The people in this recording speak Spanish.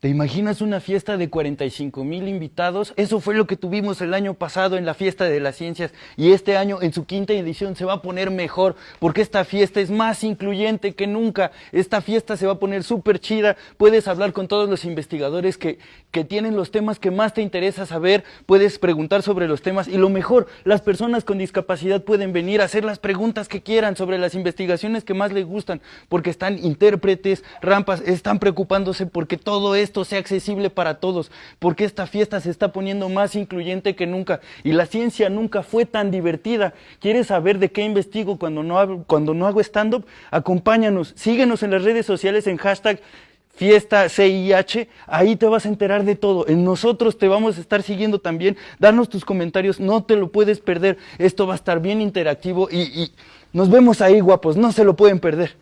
¿Te imaginas una fiesta de 45 mil invitados? Eso fue lo que tuvimos el año pasado en la fiesta de las ciencias y este año en su quinta edición se va a poner mejor porque esta fiesta es más incluyente que nunca. Esta fiesta se va a poner súper chida. Puedes hablar con todos los investigadores que, que tienen los temas que más te interesa saber. Puedes preguntar sobre los temas y lo mejor, las personas con discapacidad pueden venir a hacer las preguntas que quieran sobre las investigaciones que más les gustan porque están intérpretes, rampas, están preocupándose porque todo esto sea accesible para todos, porque esta fiesta se está poniendo más incluyente que nunca y la ciencia nunca fue tan divertida. ¿Quieres saber de qué investigo cuando no hago, cuando no hago stand-up? Acompáñanos, síguenos en las redes sociales en hashtag fiesta CIH, ahí te vas a enterar de todo. En nosotros te vamos a estar siguiendo también. Danos tus comentarios, no te lo puedes perder. Esto va a estar bien interactivo y, y nos vemos ahí, guapos, no se lo pueden perder.